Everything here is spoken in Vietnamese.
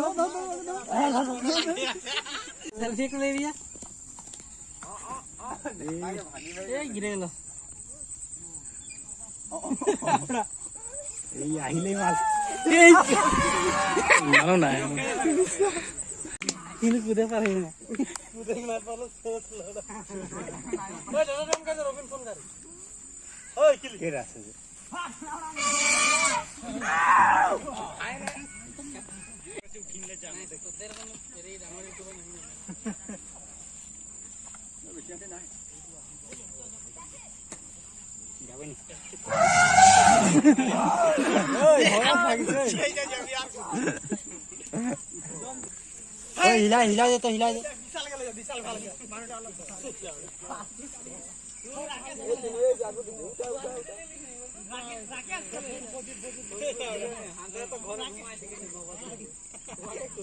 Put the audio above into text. सेल्फी ले लिया ए ना হিলাই হিলাই দে তই হিলাই দে রাকেশ